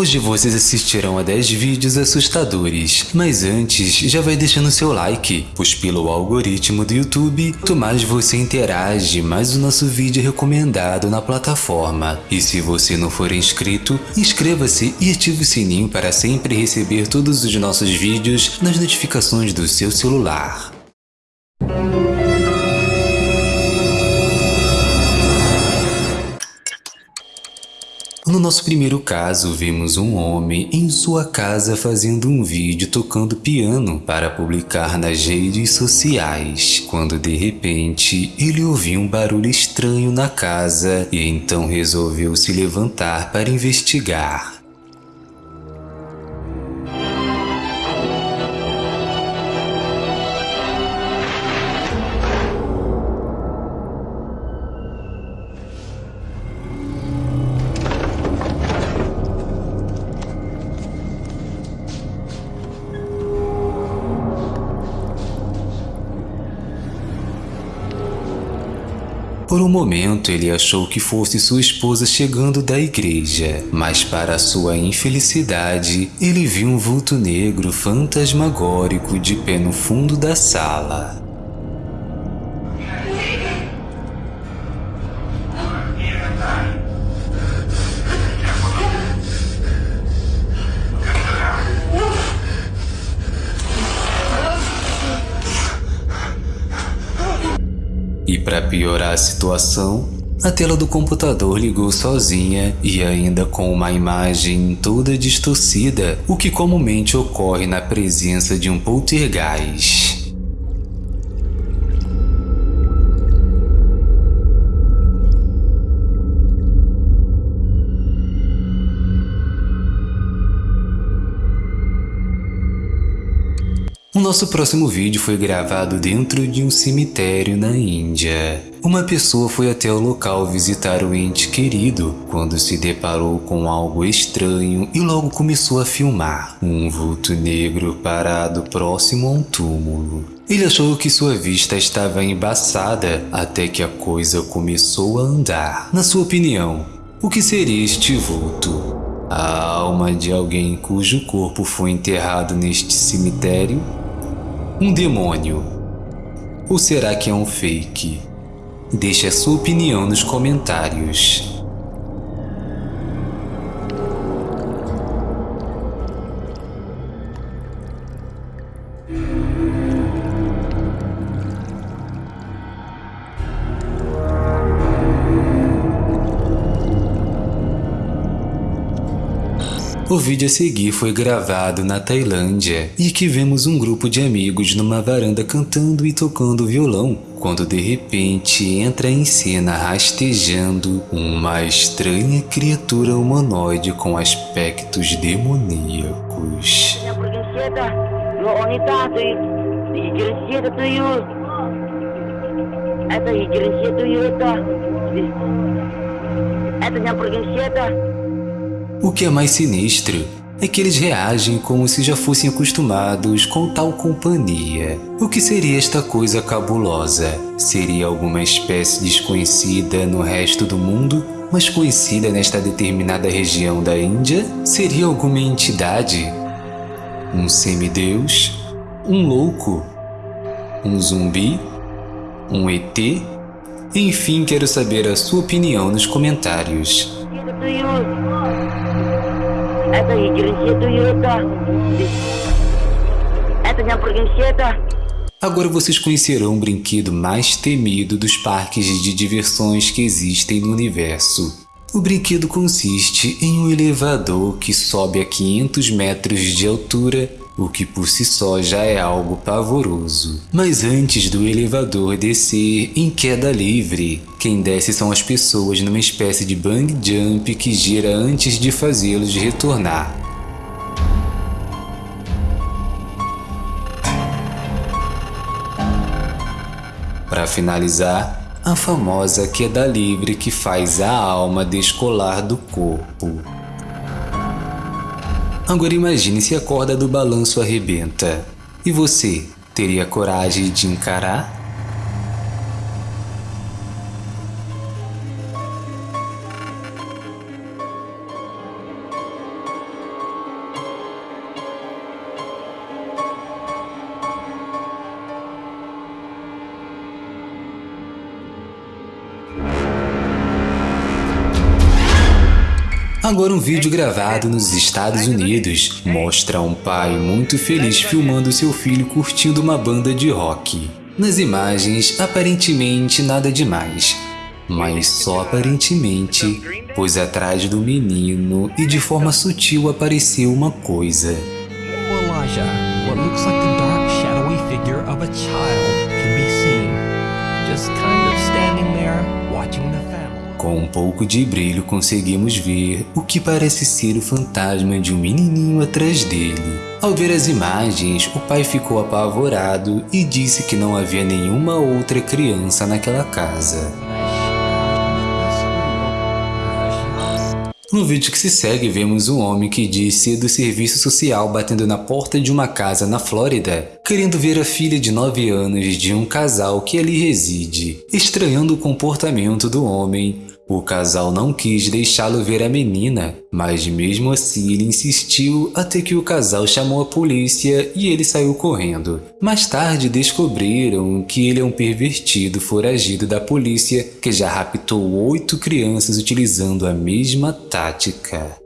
Hoje vocês assistirão a 10 vídeos assustadores, mas antes já vai deixando seu like, pois pelo algoritmo do YouTube, quanto mais você interage, mais o nosso vídeo é recomendado na plataforma. E se você não for inscrito, inscreva-se e ative o sininho para sempre receber todos os nossos vídeos nas notificações do seu celular. No nosso primeiro caso, vimos um homem em sua casa fazendo um vídeo tocando piano para publicar nas redes sociais, quando de repente ele ouviu um barulho estranho na casa e então resolveu se levantar para investigar. Por um momento ele achou que fosse sua esposa chegando da igreja, mas para sua infelicidade, ele viu um vulto negro fantasmagórico de pé no fundo da sala. Para piorar a situação, a tela do computador ligou sozinha e ainda com uma imagem toda distorcida, o que comumente ocorre na presença de um poltergeist. O nosso próximo vídeo foi gravado dentro de um cemitério na Índia. Uma pessoa foi até o local visitar o ente querido quando se deparou com algo estranho e logo começou a filmar um vulto negro parado próximo a um túmulo. Ele achou que sua vista estava embaçada até que a coisa começou a andar. Na sua opinião, o que seria este vulto? A alma de alguém cujo corpo foi enterrado neste cemitério um demônio? Ou será que é um fake? Deixe a sua opinião nos comentários. O vídeo a seguir foi gravado na Tailândia e que vemos um grupo de amigos numa varanda cantando e tocando violão, quando de repente entra em cena rastejando uma estranha criatura humanoide com aspectos demoníacos. Это o que é mais sinistro é que eles reagem como se já fossem acostumados com tal companhia. O que seria esta coisa cabulosa? Seria alguma espécie desconhecida no resto do mundo, mas conhecida nesta determinada região da Índia? Seria alguma entidade? Um semideus? Um louco? Um zumbi? Um ET? Enfim, quero saber a sua opinião nos comentários. Это Agora vocês conhecerão o brinquedo mais temido dos parques de diversões que existem no universo. O brinquedo consiste em um elevador que sobe a 500 metros de altura o que por si só já é algo pavoroso. Mas antes do elevador descer em queda livre, quem desce são as pessoas numa espécie de bang jump que gira antes de fazê-los retornar. Para finalizar, a famosa queda livre que faz a alma descolar do corpo. Agora imagine se a corda do balanço arrebenta. E você, teria coragem de encarar? Agora um vídeo gravado nos Estados Unidos mostra um pai muito feliz filmando seu filho curtindo uma banda de rock. Nas imagens, aparentemente nada demais, mas só aparentemente, pois atrás do menino e de forma sutil apareceu uma coisa. Elijah, what looks like the dark. Com um pouco de brilho conseguimos ver o que parece ser o fantasma de um menininho atrás dele. Ao ver as imagens, o pai ficou apavorado e disse que não havia nenhuma outra criança naquela casa. No vídeo que se segue, vemos um homem que diz ser do serviço social batendo na porta de uma casa na Flórida, querendo ver a filha de 9 anos de um casal que ali reside. Estranhando o comportamento do homem, o casal não quis deixá-lo ver a menina, mas mesmo assim ele insistiu até que o casal chamou a polícia e ele saiu correndo. Mais tarde descobriram que ele é um pervertido foragido da polícia que já raptou oito crianças utilizando a mesma tática.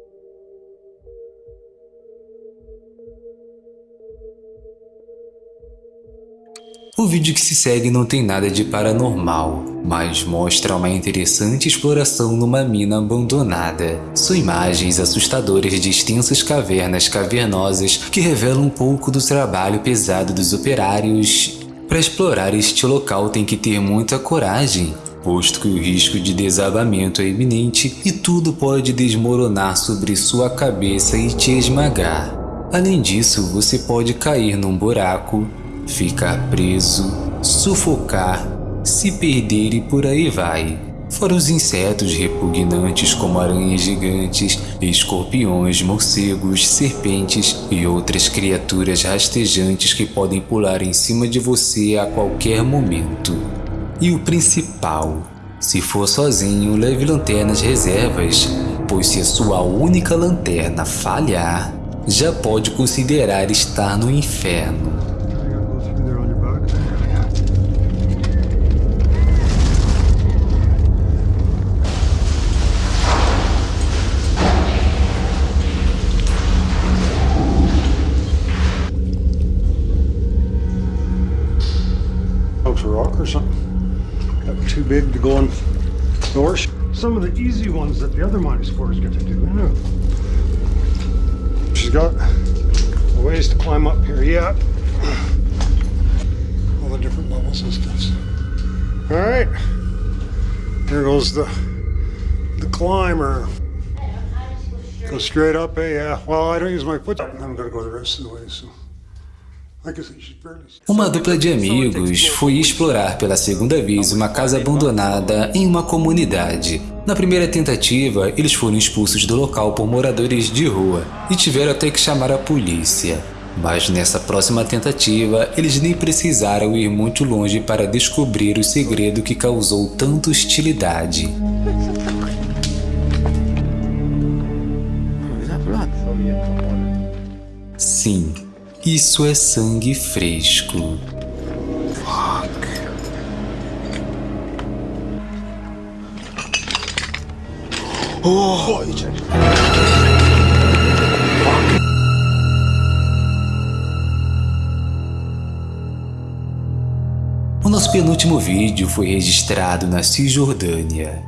O vídeo que se segue não tem nada de paranormal, mas mostra uma interessante exploração numa mina abandonada. São imagens assustadoras de extensas cavernas cavernosas que revelam um pouco do trabalho pesado dos operários. Para explorar este local tem que ter muita coragem, posto que o risco de desabamento é iminente e tudo pode desmoronar sobre sua cabeça e te esmagar. Além disso, você pode cair num buraco, ficar preso, sufocar, se perder e por aí vai. Fora os insetos repugnantes como aranhas gigantes, escorpiões, morcegos, serpentes e outras criaturas rastejantes que podem pular em cima de você a qualquer momento. E o principal, se for sozinho, leve lanternas reservas, pois se a sua única lanterna falhar, já pode considerar estar no inferno. Big to go on. Some of the easy ones that the other mining explorers get to do. She's got a ways to climb up here yet. All the different levels and stuff. All right, here goes the the climber. Go straight up, eh? Yeah. Well, I don't use my foot. I'm gonna go the rest of the way. So. Uma dupla de amigos foi explorar pela segunda vez uma casa abandonada em uma comunidade. Na primeira tentativa, eles foram expulsos do local por moradores de rua e tiveram até que chamar a polícia. Mas nessa próxima tentativa, eles nem precisaram ir muito longe para descobrir o segredo que causou tanta hostilidade. Sim, isso é sangue fresco. Fuck. Oh, O nosso penúltimo vídeo foi registrado na Cisjordânia.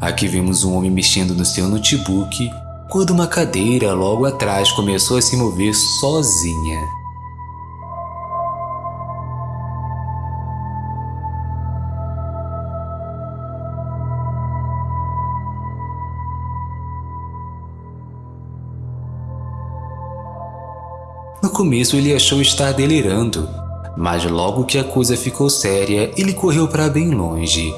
Aqui vemos um homem mexendo no seu notebook quando uma cadeira logo atrás começou a se mover sozinha. No começo ele achou estar delirando, mas logo que a coisa ficou séria, ele correu para bem longe.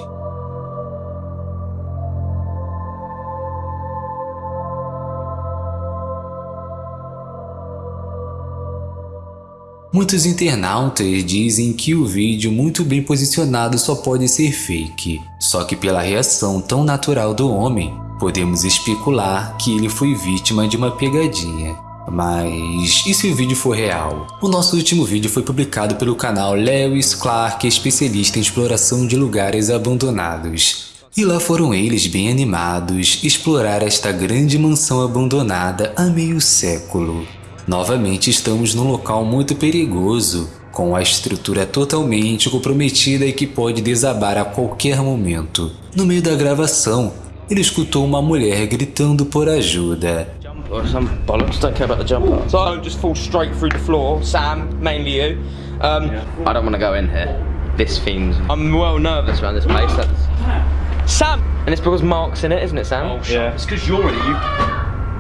Muitos internautas dizem que o vídeo muito bem posicionado só pode ser fake, só que pela reação tão natural do homem, podemos especular que ele foi vítima de uma pegadinha. Mas e se o vídeo for real? O nosso último vídeo foi publicado pelo canal Lewis Clark, especialista em exploração de lugares abandonados. E lá foram eles, bem animados, explorar esta grande mansão abandonada há meio século. Novamente estamos num local muito perigoso, com a estrutura totalmente comprometida e que pode desabar a qualquer momento. No meio da gravação, ele escutou uma mulher gritando por ajuda. or some bollocks. Don't care about the jumper. So I don't just fall straight through the floor. Sam, mainly you. Um, I don't want to go in here. This fiend. I'm well nervous around this place. That's... Sam, and it's because Mark's in it, isn't it, Sam? Yeah. It's because you're in it. You.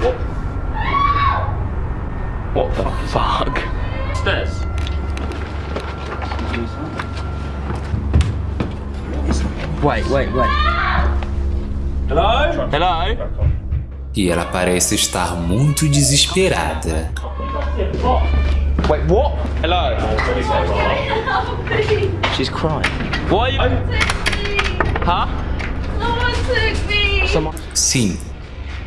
What? What the fuck? Stairs. Wait, wait, wait. Hello. Hello. E ela parece estar muito desesperada. Wait, what? Hello. She's crying. Why are you? Huh? Someone took me! Someone. Sim,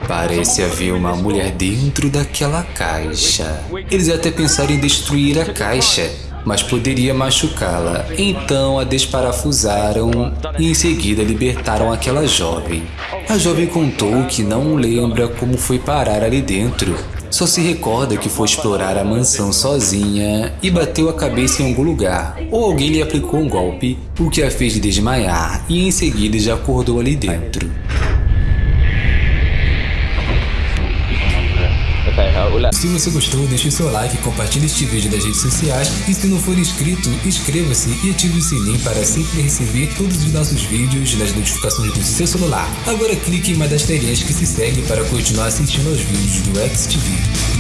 parece haver uma mulher dentro daquela caixa. Eles até pensaram em destruir a caixa, mas poderia machucá-la. Então a desparafusaram e em seguida libertaram aquela jovem. A jovem contou que não lembra como foi parar ali dentro. Só se recorda que foi explorar a mansão sozinha e bateu a cabeça em algum lugar, ou alguém lhe aplicou um golpe, o que a fez desmaiar e em seguida já acordou ali dentro. Se você gostou, deixe o seu like, compartilhe este vídeo nas redes sociais e se não for inscrito, inscreva-se e ative o sininho para sempre receber todos os nossos vídeos nas notificações do seu celular. Agora clique em uma das telinhas que se segue para continuar assistindo aos vídeos do XTV.